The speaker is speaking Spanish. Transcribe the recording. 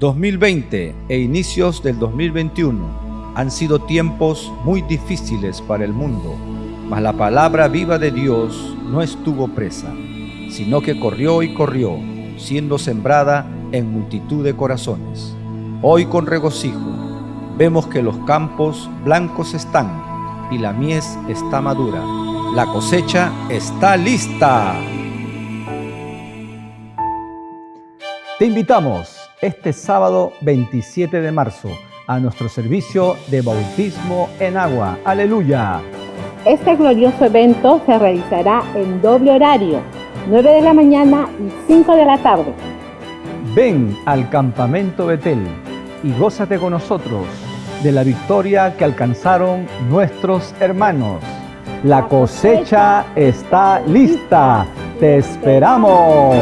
2020 e inicios del 2021 han sido tiempos muy difíciles para el mundo, mas la palabra viva de Dios no estuvo presa, sino que corrió y corrió, siendo sembrada en multitud de corazones. Hoy con regocijo vemos que los campos blancos están y la mies está madura. La cosecha está lista. Te invitamos este sábado 27 de marzo a nuestro servicio de bautismo en agua. Aleluya. Este glorioso evento se realizará en doble horario, 9 de la mañana y 5 de la tarde. Ven al campamento Betel y gózate con nosotros de la victoria que alcanzaron nuestros hermanos. La cosecha está lista. Te esperamos.